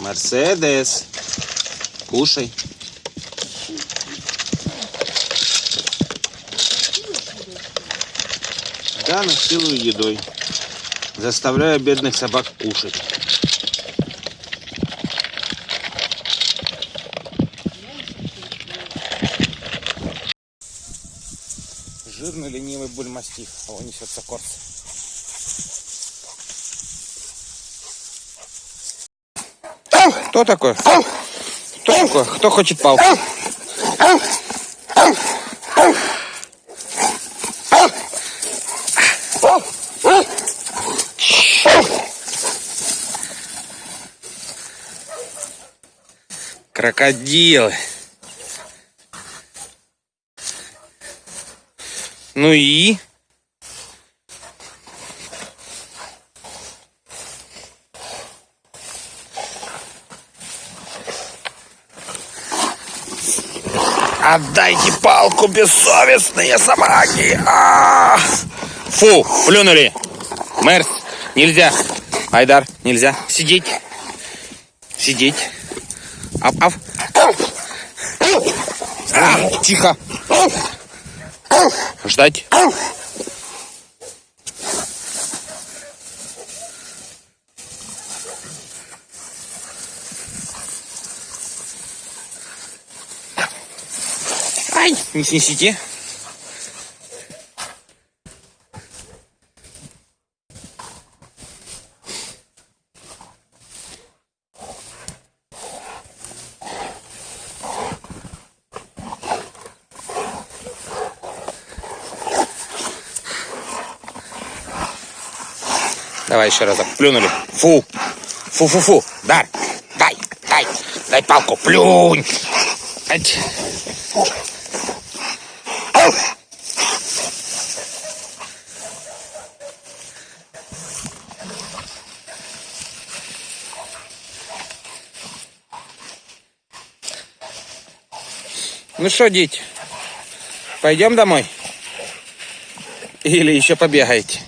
Мерседес. Кушай. Да, насилую едой. Заставляю бедных собак кушать. Жирный ленивый бульмастиф, а он несется корс. Кто такой? Кто такой? Кто хочет палку? Крокодилы. Ну и? Отдайте палку, бессовестные собаки! Фу, плюнули. Мерс, нельзя. Айдар, нельзя. Сидеть. Сидеть. Ап, ап. А, тихо. Ждать. Ай, не снесите. Давай еще разок. Плюнули. Фу. Фу-фу-фу. Дай. Дай. Дай. Дай палку. Плюнь. Ать. Ну что, дети, пойдем домой? Или еще побегаете?